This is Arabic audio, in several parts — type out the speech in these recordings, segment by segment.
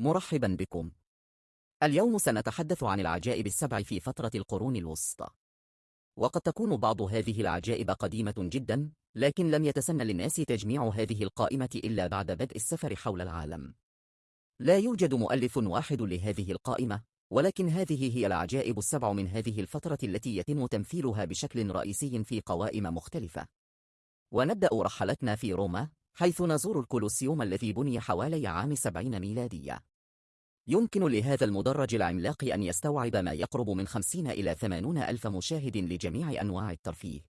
مرحبا بكم. اليوم سنتحدث عن العجائب السبع في فترة القرون الوسطى. وقد تكون بعض هذه العجائب قديمة جدا، لكن لم يتسنى للناس تجميع هذه القائمة إلا بعد بدء السفر حول العالم. لا يوجد مؤلف واحد لهذه القائمة، ولكن هذه هي العجائب السبع من هذه الفترة التي يتم تمثيلها بشكل رئيسي في قوائم مختلفة. ونبدأ رحلتنا في روما، حيث نزور الكولوسيوم الذي بني حوالي عام 70 ميلادية. يمكن لهذا المدرج العملاق أن يستوعب ما يقرب من 50 إلى 80 ألف مشاهد لجميع أنواع الترفيه.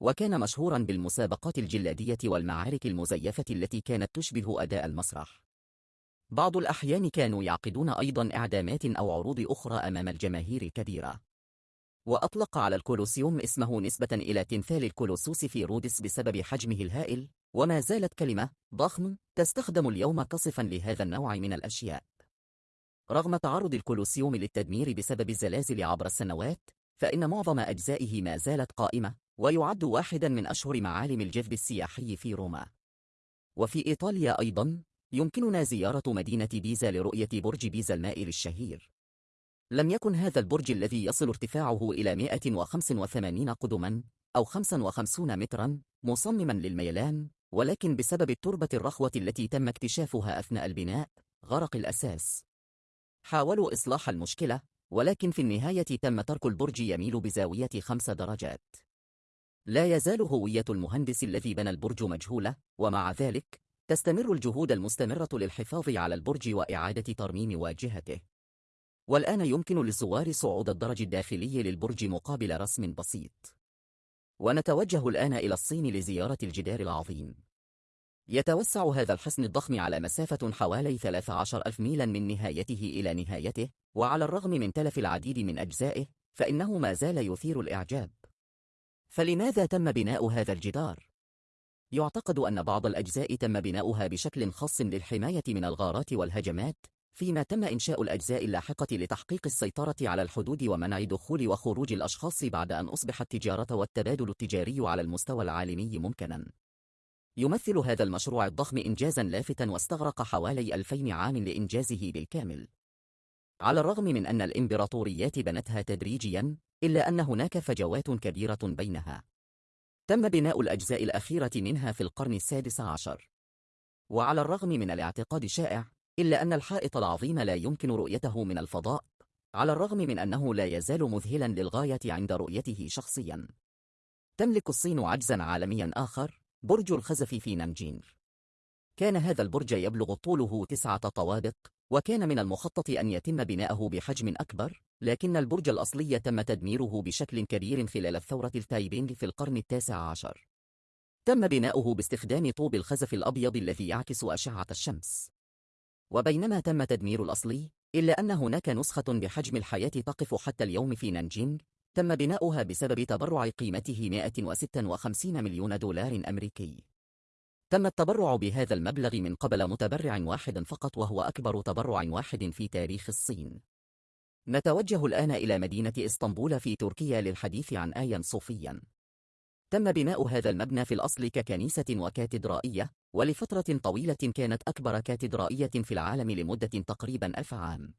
وكان مشهورا بالمسابقات الجلادية والمعارك المزيفة التي كانت تشبه أداء المسرح. بعض الأحيان كانوا يعقدون أيضا إعدامات أو عروض أخرى أمام الجماهير الكبيرة. وأطلق على الكولوسيوم اسمه نسبة إلى تمثال الكولوسوس في رودس بسبب حجمه الهائل، وما زالت كلمة ضخم تستخدم اليوم كصفا لهذا النوع من الأشياء. رغم تعرض الكولوسيوم للتدمير بسبب الزلازل عبر السنوات، فإن معظم أجزائه ما زالت قائمة، ويعد واحدا من أشهر معالم الجذب السياحي في روما. وفي إيطاليا أيضا، يمكننا زيارة مدينة بيزا لرؤية برج بيزا المائل الشهير. لم يكن هذا البرج الذي يصل ارتفاعه إلى 185 قدما أو 55 مترا مصمما للميلان ولكن بسبب التربة الرخوة التي تم اكتشافها أثناء البناء غرق الأساس حاولوا إصلاح المشكلة ولكن في النهاية تم ترك البرج يميل بزاوية خمس درجات. لا يزال هوية المهندس الذي بنى البرج مجهولة ومع ذلك تستمر الجهود المستمرة للحفاظ على البرج وإعادة ترميم واجهته. والآن يمكن للزوار صعود الدرج الداخلي للبرج مقابل رسم بسيط. ونتوجه الآن إلى الصين لزيارة الجدار العظيم. يتوسع هذا الحصن الضخم على مسافة حوالي 13 ألف ميلا من نهايته إلى نهايته وعلى الرغم من تلف العديد من أجزائه فإنه ما زال يثير الإعجاب فلماذا تم بناء هذا الجدار؟ يعتقد أن بعض الأجزاء تم بناؤها بشكل خاص للحماية من الغارات والهجمات فيما تم إنشاء الأجزاء اللاحقة لتحقيق السيطرة على الحدود ومنع دخول وخروج الأشخاص بعد أن أصبح التجارة والتبادل التجاري على المستوى العالمي ممكنا. يمثل هذا المشروع الضخم إنجازا لافتا واستغرق حوالي ألفين عام لإنجازه بالكامل. على الرغم من أن الإمبراطوريات بنتها تدريجيا، إلا أن هناك فجوات كبيرة بينها. تم بناء الأجزاء الأخيرة منها في القرن السادس عشر. وعلى الرغم من الاعتقاد الشائع إلا أن الحائط العظيم لا يمكن رؤيته من الفضاء على الرغم من أنه لا يزال مذهلا للغاية عند رؤيته شخصيا تملك الصين عجزا عالميا آخر برج الخزف في نانجينغ كان هذا البرج يبلغ طوله تسعة طوابق وكان من المخطط أن يتم بناءه بحجم أكبر لكن البرج الأصلي تم تدميره بشكل كبير خلال الثورة التايبينغ في القرن التاسع عشر. تم بناؤه باستخدام طوب الخزف الأبيض الذي يعكس أشعة الشمس. وبينما تم تدمير الأصلي إلا أن هناك نسخة بحجم الحياة تقف حتى اليوم في نانجينغ تم بناؤها بسبب تبرع قيمته 156 مليون دولار أمريكي. تم التبرع بهذا المبلغ من قبل متبرع واحد فقط وهو أكبر تبرع واحد في تاريخ الصين. نتوجه الآن إلى مدينة إسطنبول في تركيا للحديث عن آيا صوفيا. تم بناء هذا المبنى في الأصل ككنيسة وكاتدرائية ولفترة طويلة كانت أكبر كاتدرائية في العالم لمدة تقريبا ألف عام.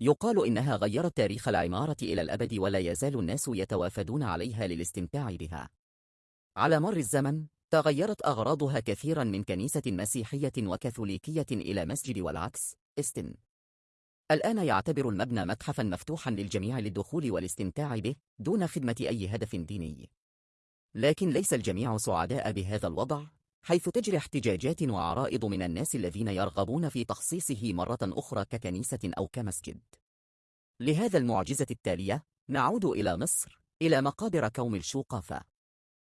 يقال إنها غيرت تاريخ العمارة إلى الأبد ولا يزال الناس يتوافدون عليها للاستمتاع بها. على مر الزمن تغيرت أغراضها كثيرا من كنيسة مسيحية وكاثوليكية إلى مسجد والعكس استن. الآن يعتبر المبنى متحفا مفتوحا للجميع للدخول والاستمتاع به دون خدمة أي هدف ديني. لكن ليس الجميع سعداء بهذا الوضع حيث تجري احتجاجات وعرائض من الناس الذين يرغبون في تخصيصه مرة أخرى ككنيسة أو كمسجد. لهذا المعجزة التالية نعود إلى مصر إلى مقابر كوم الشوقافة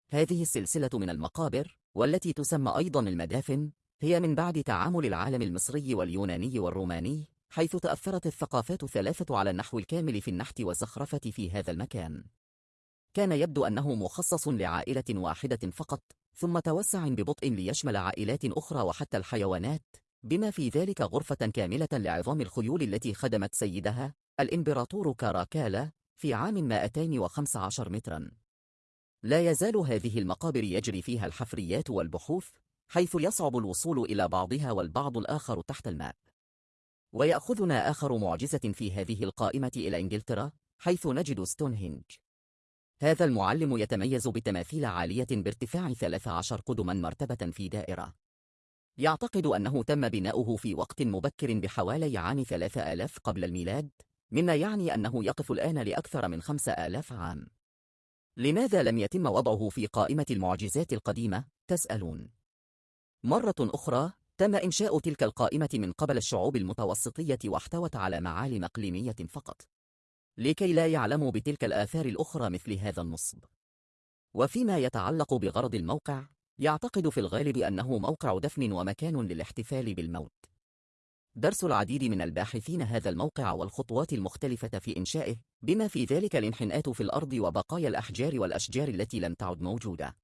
هذه السلسلة من المقابر والتي تسمى أيضا المدافن هي من بعد تعامل العالم المصري واليوناني والروماني حيث تأثرت الثقافات الثلاثة على النحو الكامل في النحت والزخرفة في هذا المكان. كان يبدو أنه مخصص لعائلة واحدة فقط ثم توسع ببطء ليشمل عائلات أخرى وحتى الحيوانات بما في ذلك غرفة كاملة لعظام الخيول التي خدمت سيدها الإمبراطور كاراكالا في عام 215 مترا. لا يزال هذه المقابر يجري فيها الحفريات والبحوث حيث يصعب الوصول إلى بعضها والبعض الآخر تحت الماء. ويأخذنا آخر معجزة في هذه القائمة إلى إنجلترا حيث نجد ستونهنج هذا المعلم يتميز بتماثيل عالية بارتفاع 13 قدما مرتبة في دائرة. يعتقد أنه تم بناؤه في وقت مبكر بحوالي عام 3000 قبل الميلاد مما يعني أنه يقف الآن لأكثر من 5000 عام. لماذا لم يتم وضعه في قائمة المعجزات القديمة؟ تسألون. مرة أخرى تم إنشاء تلك القائمة من قبل الشعوب المتوسطية واحتوت على معالم إقليمية فقط. لكي لا يعلموا بتلك الآثار الأخرى مثل هذا النصب. وفيما يتعلق بغرض الموقع يعتقد في الغالب أنه موقع دفن ومكان للاحتفال بالموت. درس العديد من الباحثين هذا الموقع والخطوات المختلفة في إنشائه بما في ذلك الانحناءات في الأرض وبقايا الأحجار والأشجار التي لم تعد موجودة.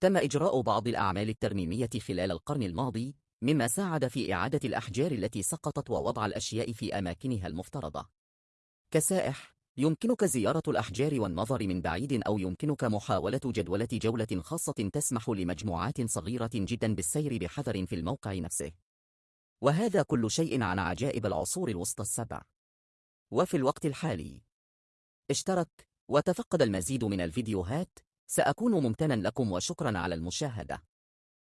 تم إجراء بعض الأعمال الترميمية خلال القرن الماضي مما ساعد في إعادة الأحجار التي سقطت ووضع الأشياء في أماكنها المفترضة. كسائح يمكنك زيارة الأحجار والنظر من بعيد أو يمكنك محاولة جدولة جولة خاصة تسمح لمجموعات صغيرة جدا بالسير بحذر في الموقع نفسه. وهذا كل شيء عن عجائب العصور الوسطى السبع. وفي الوقت الحالي. اشترك وتفقد المزيد من الفيديوهات سأكون ممتنا لكم وشكرا على المشاهدة.